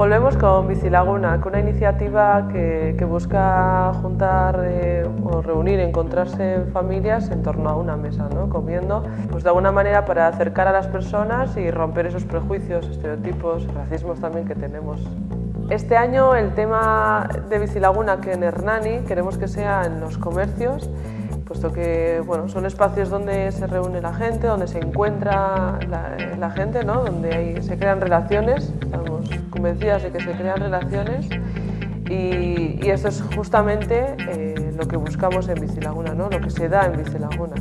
Volvemos con Bicilaguna, con una iniciativa que, busca juntar eh, o reunir, encontrarse familias en torno a una mesa, ¿no? comiendo, pues de alguna manera para acercar a las personas y romper esos prejuicios, estereotipos, racismos también que tenemos. Este año el tema de Bicilaguna, que en Hernani queremos que sea en los comercios, puesto que bueno, son espacios donde se reúne la gente, donde se encuentra la, gente, ¿no? donde se crean relaciones, convencidas de que se crean relaciones y, eso es justamente eh, lo que buscamos en Bicilaguna, ¿no? lo que se da en Bicilaguna.